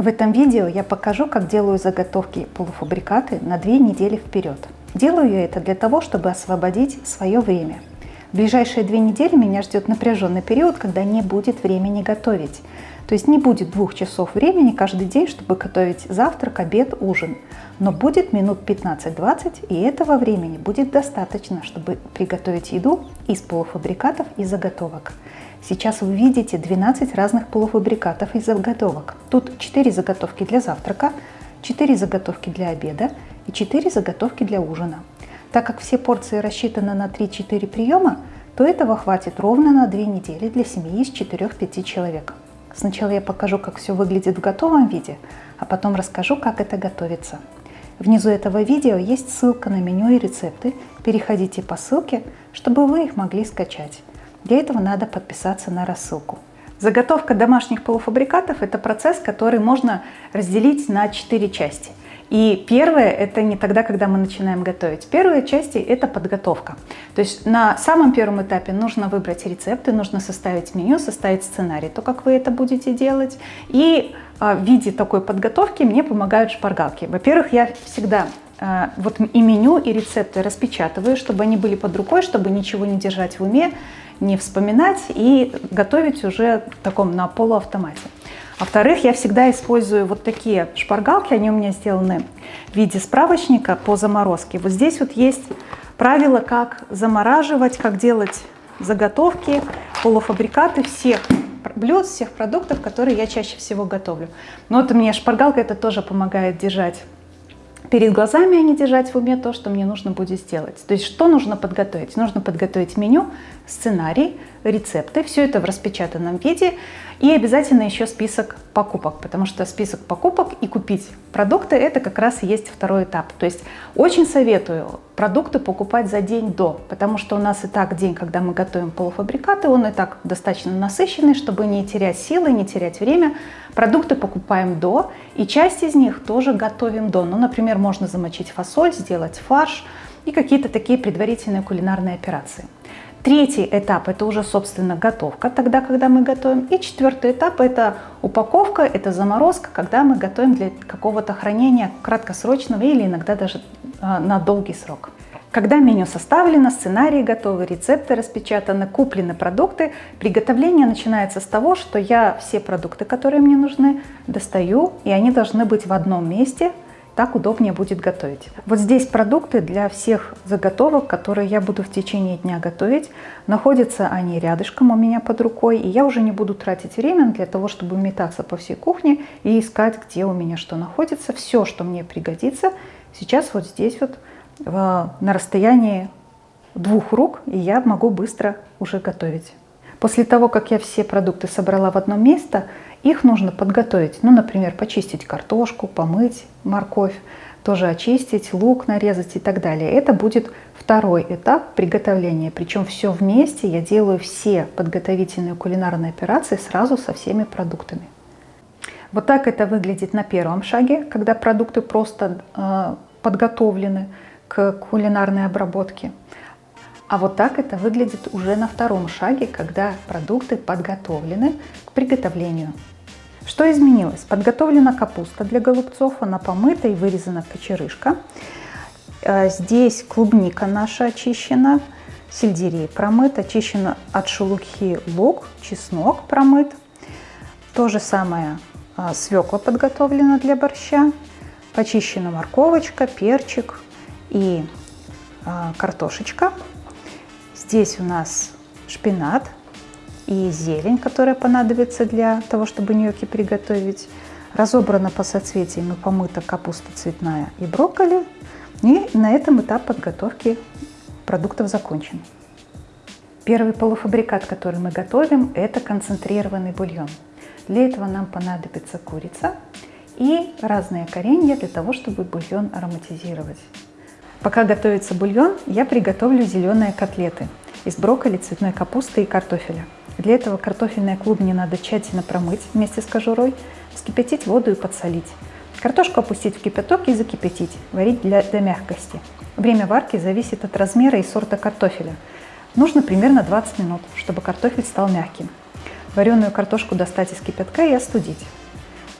В этом видео я покажу, как делаю заготовки полуфабрикаты на две недели вперед. Делаю я это для того, чтобы освободить свое время. В ближайшие две недели меня ждет напряженный период, когда не будет времени готовить. То есть не будет двух часов времени каждый день, чтобы готовить завтрак, обед, ужин. Но будет минут 15-20, и этого времени будет достаточно, чтобы приготовить еду из полуфабрикатов и заготовок. Сейчас вы видите 12 разных полуфабрикатов и заготовок. Тут 4 заготовки для завтрака, 4 заготовки для обеда и 4 заготовки для ужина. Так как все порции рассчитаны на 3-4 приема, то этого хватит ровно на 2 недели для семьи из 4-5 человек. Сначала я покажу, как все выглядит в готовом виде, а потом расскажу, как это готовится. Внизу этого видео есть ссылка на меню и рецепты. Переходите по ссылке, чтобы вы их могли скачать. Для этого надо подписаться на рассылку. Заготовка домашних полуфабрикатов – это процесс, который можно разделить на четыре части. И первое – это не тогда, когда мы начинаем готовить. Первая часть – это подготовка. То есть на самом первом этапе нужно выбрать рецепты, нужно составить меню, составить сценарий, то, как вы это будете делать. И а, в виде такой подготовки мне помогают шпаргалки. Во-первых, я всегда вот и меню, и рецепты распечатываю, чтобы они были под рукой, чтобы ничего не держать в уме, не вспоминать и готовить уже в таком на полуавтомате. Во-вторых, я всегда использую вот такие шпаргалки, они у меня сделаны в виде справочника по заморозке. Вот здесь вот есть правила, как замораживать, как делать заготовки, полуфабрикаты всех блюд, всех продуктов, которые я чаще всего готовлю. Но вот у меня шпаргалка это тоже помогает держать перед глазами, а не держать в уме то, что мне нужно будет сделать. То есть что нужно подготовить? Нужно подготовить меню, сценарий, рецепты, все это в распечатанном виде и обязательно еще список покупок, потому что список покупок и купить продукты это как раз и есть второй этап. То есть очень советую продукты покупать за день до, потому что у нас и так день, когда мы готовим полуфабрикаты, он и так достаточно насыщенный, чтобы не терять силы, не терять время. Продукты покупаем до, и часть из них тоже готовим до. Ну, например, можно замочить фасоль, сделать фарш и какие-то такие предварительные кулинарные операции. Третий этап – это уже, собственно, готовка, тогда, когда мы готовим. И четвертый этап – это упаковка, это заморозка, когда мы готовим для какого-то хранения краткосрочного или иногда даже а, на долгий срок. Когда меню составлено, сценарии готовы, рецепты распечатаны, куплены продукты, приготовление начинается с того, что я все продукты, которые мне нужны, достаю, и они должны быть в одном месте – так удобнее будет готовить. Вот здесь продукты для всех заготовок, которые я буду в течение дня готовить. Находятся они рядышком у меня под рукой, и я уже не буду тратить время для того, чтобы метаться по всей кухне и искать, где у меня что находится. Все, что мне пригодится, сейчас вот здесь вот на расстоянии двух рук, и я могу быстро уже готовить. После того, как я все продукты собрала в одно место, их нужно подготовить. Ну, например, почистить картошку, помыть морковь, тоже очистить, лук нарезать и так далее. Это будет второй этап приготовления. Причем все вместе я делаю все подготовительные кулинарные операции сразу со всеми продуктами. Вот так это выглядит на первом шаге, когда продукты просто э, подготовлены к кулинарной обработке. А вот так это выглядит уже на втором шаге, когда продукты подготовлены к приготовлению. Что изменилось? Подготовлена капуста для голубцов, она помыта и вырезана кочерышка. Э, здесь клубника наша очищена, сельдерей промыт, очищена от шелухи лук, чеснок промыт. То же самое э, свекла подготовлена для борща, почищена морковочка, перчик и э, картошечка. Здесь у нас шпинат и зелень, которая понадобится для того, чтобы ньокки приготовить. Разобрана по соцветиям и помыта капуста цветная и брокколи. И на этом этап подготовки продуктов закончен. Первый полуфабрикат, который мы готовим, это концентрированный бульон. Для этого нам понадобится курица и разные коренья для того, чтобы бульон ароматизировать. Пока готовится бульон, я приготовлю зеленые котлеты из брокколи, цветной капусты и картофеля. Для этого картофельные клубни надо тщательно промыть вместе с кожурой, вскипятить воду и подсолить. Картошку опустить в кипяток и закипятить, варить для, до мягкости. Время варки зависит от размера и сорта картофеля. Нужно примерно 20 минут, чтобы картофель стал мягким. Вареную картошку достать из кипятка и остудить.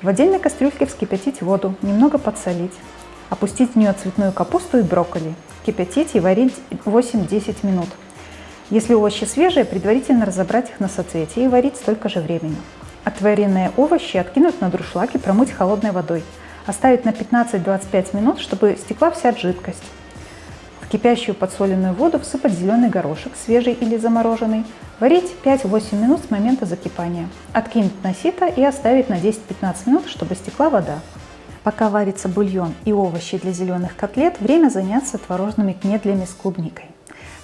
В отдельной кастрюльке вскипятить воду, немного подсолить. Опустить в нее цветную капусту и брокколи. Кипятить и варить 8-10 минут. Если овощи свежие, предварительно разобрать их на соцветия и варить столько же времени. Отваренные овощи откинуть на друшлаг и промыть холодной водой. Оставить на 15-25 минут, чтобы стекла вся жидкость. В кипящую подсоленную воду всыпать зеленый горошек, свежий или замороженный. Варить 5-8 минут с момента закипания. Откинуть на сито и оставить на 10-15 минут, чтобы стекла вода. Пока варится бульон и овощи для зеленых котлет, время заняться творожными кнедлями с клубникой.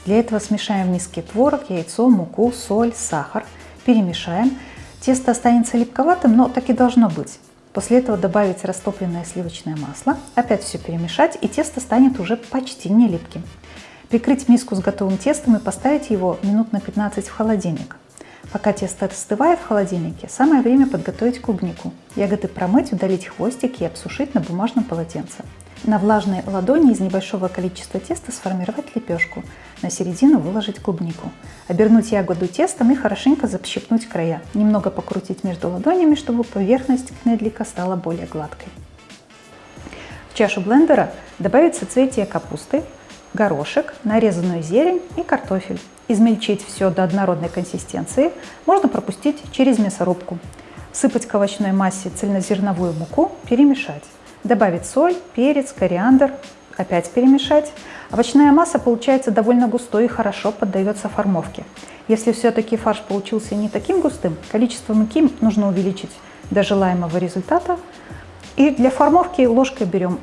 Для этого смешаем в миске творог, яйцо, муку, соль, сахар. Перемешаем. Тесто останется липковатым, но так и должно быть. После этого добавить растопленное сливочное масло, опять все перемешать, и тесто станет уже почти не липким. Прикрыть миску с готовым тестом и поставить его минут на 15 в холодильник. Пока тесто остывает в холодильнике, самое время подготовить клубнику. Ягоды промыть, удалить хвостики и обсушить на бумажном полотенце. На влажной ладони из небольшого количества теста сформировать лепешку. На середину выложить клубнику. Обернуть ягоду тестом и хорошенько защипнуть края. Немного покрутить между ладонями, чтобы поверхность кнедлика стала более гладкой. В чашу блендера добавить соцветие капусты, горошек, нарезанную зелень и картофель. Измельчить все до однородной консистенции. Можно пропустить через мясорубку. Сыпать к овощной массе цельнозерновую муку, перемешать. Добавить соль, перец, кориандр, опять перемешать. Овощная масса получается довольно густой и хорошо поддается формовке. Если все-таки фарш получился не таким густым, количество муки нужно увеличить до желаемого результата. И для формовки ложкой берем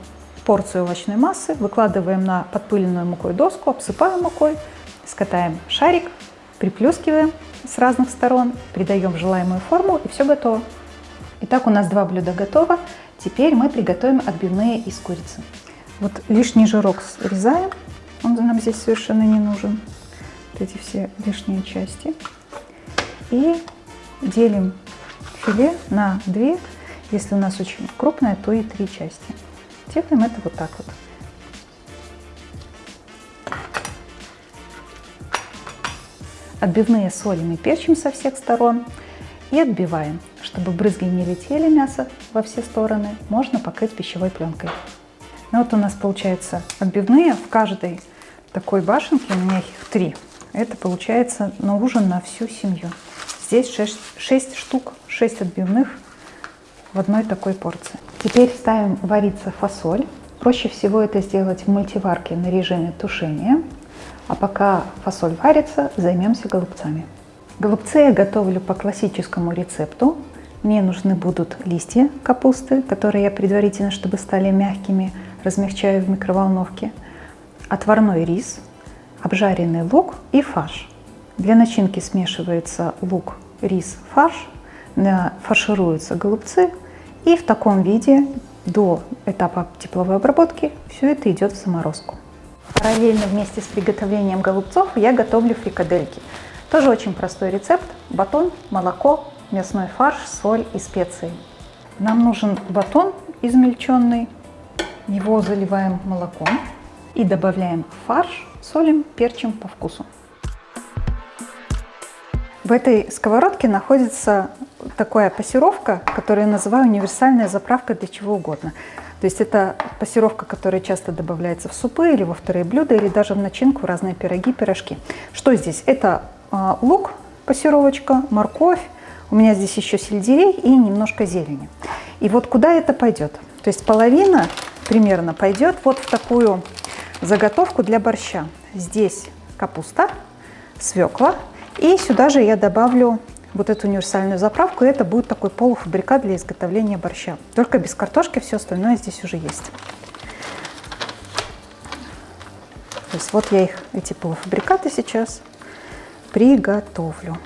порцию овощной массы, выкладываем на подпыленную мукой доску, обсыпаем мукой, скатаем шарик, приплюскиваем с разных сторон, придаем желаемую форму и все готово. Итак, у нас два блюда готово. Теперь мы приготовим отбивные из курицы. Вот лишний жирок срезаем, он нам здесь совершенно не нужен. Вот эти все лишние части. И делим филе на две, если у нас очень крупное, то и три части. Делаем это вот так вот. Отбивные солим и перчим со всех сторон и отбиваем. Чтобы брызги не летели мясо во все стороны, можно покрыть пищевой пленкой. Ну вот у нас получается отбивные. В каждой такой башенке, у меня их три, это получается на ужин на всю семью. Здесь 6, 6 штук, 6 отбивных в одной такой порции. Теперь ставим вариться фасоль. Проще всего это сделать в мультиварке на режиме тушения. А пока фасоль варится, займемся голубцами. Голубцы я готовлю по классическому рецепту. Мне нужны будут листья капусты, которые я предварительно, чтобы стали мягкими, размягчаю в микроволновке, отварной рис, обжаренный лук и фарш. Для начинки смешивается лук, рис, фарш, фаршируются голубцы и в таком виде до этапа тепловой обработки все это идет в заморозку. Параллельно вместе с приготовлением голубцов я готовлю фрикадельки. Тоже очень простой рецепт. Батон, молоко, мясной фарш, соль и специи. Нам нужен батон измельченный. Его заливаем молоком и добавляем фарш, солим, перчим по вкусу. В этой сковородке находится такая пассировка, которую я называю универсальная заправка для чего угодно. То есть это пассировка, которая часто добавляется в супы или во вторые блюда, или даже в начинку в разные пироги, пирожки. Что здесь? Это лук, пассировочка, морковь, у меня здесь еще сельдерей и немножко зелени. И вот куда это пойдет? То есть половина примерно пойдет вот в такую заготовку для борща. Здесь капуста, свекла. И сюда же я добавлю вот эту универсальную заправку. И это будет такой полуфабрикат для изготовления борща. Только без картошки, все остальное здесь уже есть. То есть вот я их, эти полуфабрикаты сейчас приготовлю.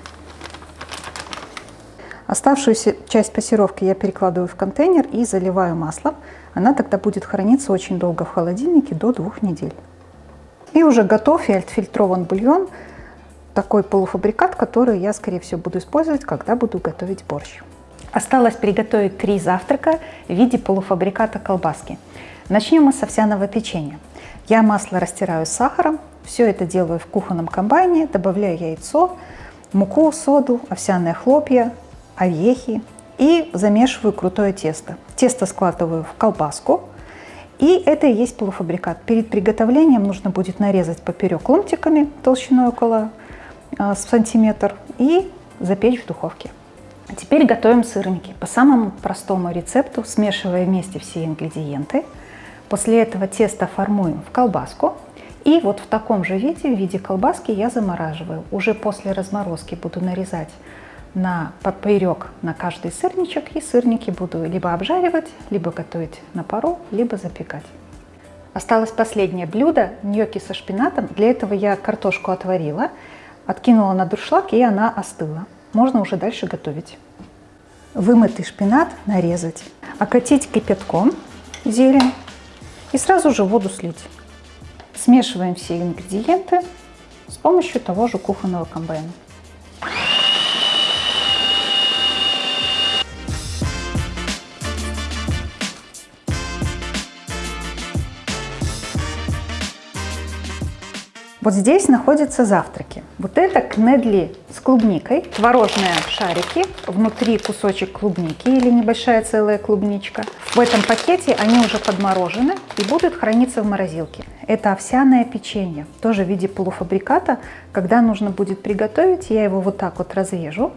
Оставшуюся часть пассировки я перекладываю в контейнер и заливаю маслом. Она тогда будет храниться очень долго в холодильнике, до двух недель. И уже готов и отфильтрован бульон, такой полуфабрикат, который я, скорее всего, буду использовать, когда буду готовить борщ. Осталось приготовить три завтрака в виде полуфабриката колбаски. Начнем мы с овсяного печенья. Я масло растираю с сахаром, все это делаю в кухонном комбайне, добавляю яйцо, муку, соду, овсяные хлопья, орехи, и замешиваю крутое тесто. Тесто складываю в колбаску, и это и есть полуфабрикат. Перед приготовлением нужно будет нарезать поперек ломтиками толщиной около э, сантиметр и запечь в духовке. Теперь готовим сырники. По самому простому рецепту, смешивая вместе все ингредиенты. После этого тесто формуем в колбаску. И вот в таком же виде, в виде колбаски я замораживаю. Уже после разморозки буду нарезать на поперек на каждый сырничек. И сырники буду либо обжаривать, либо готовить на пару, либо запекать. Осталось последнее блюдо – ньокки со шпинатом. Для этого я картошку отварила, откинула на дуршлаг и она остыла. Можно уже дальше готовить. Вымытый шпинат нарезать, окатить кипятком зелень и сразу же воду слить. Смешиваем все ингредиенты с помощью того же кухонного комбайна. Вот здесь находятся завтраки. Вот это кнедли с клубникой, творожные шарики, внутри кусочек клубники или небольшая целая клубничка. В этом пакете они уже подморожены и будут храниться в морозилке. Это овсяное печенье, тоже в виде полуфабриката. Когда нужно будет приготовить, я его вот так вот разрежу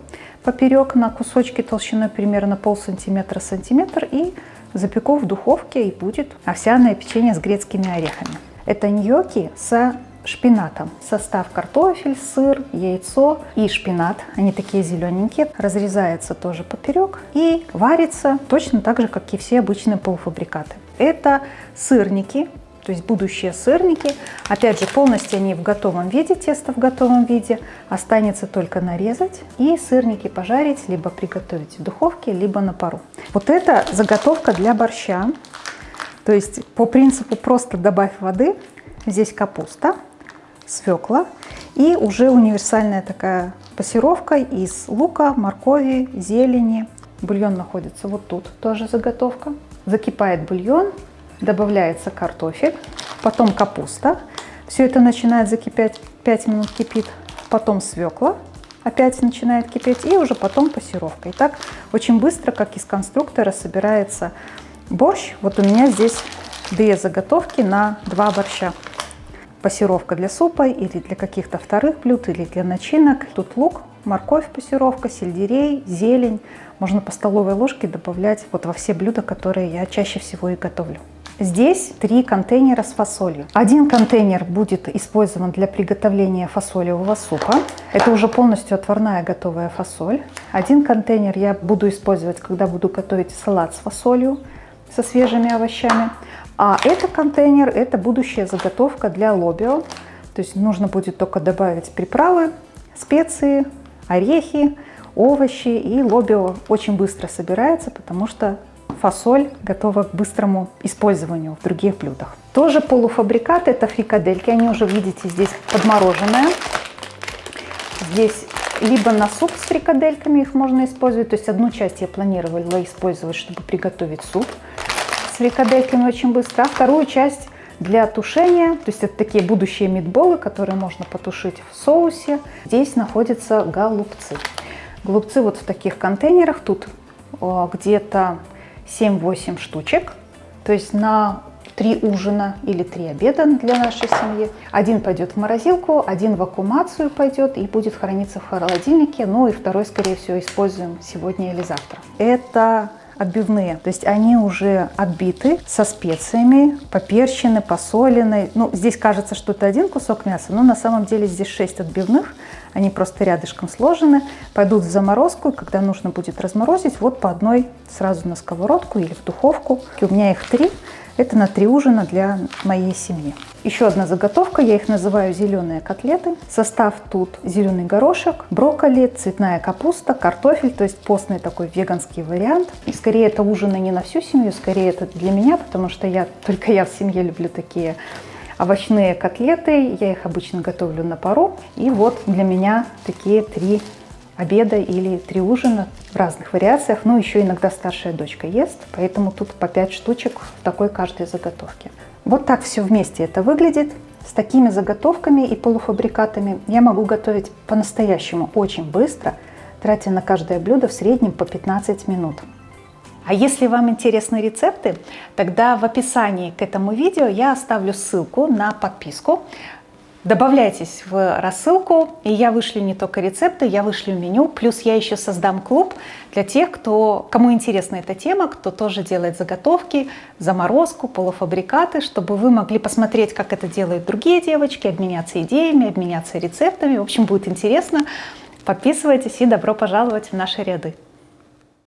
поперек на кусочки толщиной примерно пол сантиметра сантиметр и запеку в духовке и будет овсяное печенье с грецкими орехами. Это ньокки с шпинатом. Состав картофель, сыр, яйцо и шпинат. Они такие зелененькие. Разрезается тоже поперек и варится точно так же, как и все обычные полуфабрикаты. Это сырники, то есть будущие сырники. Опять же, полностью они в готовом виде, тесто в готовом виде. Останется только нарезать и сырники пожарить, либо приготовить в духовке, либо на пару. Вот это заготовка для борща. То есть по принципу просто добавь воды. Здесь капуста, свекла и уже универсальная такая пассировка из лука, моркови, зелени. Бульон находится вот тут, тоже заготовка. Закипает бульон, добавляется картофель, потом капуста. Все это начинает закипать, 5 минут кипит, потом свекла, опять начинает кипеть, и уже потом пассировка. И так очень быстро, как из конструктора, собирается борщ. Вот у меня здесь две заготовки на два борща пассировка для супа или для каких-то вторых блюд, или для начинок. Тут лук, морковь пассировка, сельдерей, зелень. Можно по столовой ложке добавлять вот во все блюда, которые я чаще всего и готовлю. Здесь три контейнера с фасолью. Один контейнер будет использован для приготовления фасолевого супа. Это уже полностью отварная готовая фасоль. Один контейнер я буду использовать, когда буду готовить салат с фасолью, со свежими овощами. А это контейнер, это будущая заготовка для лобио. То есть нужно будет только добавить приправы, специи, орехи, овощи. И лобио очень быстро собирается, потому что фасоль готова к быстрому использованию в других блюдах. Тоже полуфабрикат, это фрикадельки. Они уже, видите, здесь подмороженные. Здесь либо на суп с фрикадельками их можно использовать. То есть одну часть я планировала использовать, чтобы приготовить суп с фрикадельками очень быстро, а вторую часть для тушения, то есть это такие будущие мидболы, которые можно потушить в соусе. Здесь находятся голубцы. Голубцы вот в таких контейнерах, тут где-то 7-8 штучек, то есть на три ужина или три обеда для нашей семьи. Один пойдет в морозилку, один в аккумацию пойдет и будет храниться в холодильнике, ну и второй, скорее всего, используем сегодня или завтра. Это отбивные. То есть они уже отбиты со специями, поперчены, посолены. Ну, здесь кажется, что это один кусок мяса, но на самом деле здесь 6 отбивных. Они просто рядышком сложены, пойдут в заморозку, и когда нужно будет разморозить, вот по одной сразу на сковородку или в духовку. У меня их три. Это на три ужина для моей семьи. Еще одна заготовка, я их называю зеленые котлеты. Состав тут зеленый горошек, брокколи, цветная капуста, картофель, то есть постный такой веганский вариант. И скорее это ужины не на всю семью, скорее это для меня, потому что я только я в семье люблю такие овощные котлеты. Я их обычно готовлю на пару. И вот для меня такие три обеда или три ужина в разных вариациях. Ну, еще иногда старшая дочка ест, поэтому тут по 5 штучек в такой каждой заготовке. Вот так все вместе это выглядит. С такими заготовками и полуфабрикатами я могу готовить по-настоящему очень быстро. тратя на каждое блюдо в среднем по 15 минут. А если вам интересны рецепты, тогда в описании к этому видео я оставлю ссылку на подписку. Добавляйтесь в рассылку, и я вышлю не только рецепты, я вышлю меню, плюс я еще создам клуб для тех, кто, кому интересна эта тема, кто тоже делает заготовки, заморозку, полуфабрикаты, чтобы вы могли посмотреть, как это делают другие девочки, обменяться идеями, обменяться рецептами. В общем, будет интересно. Подписывайтесь и добро пожаловать в наши ряды.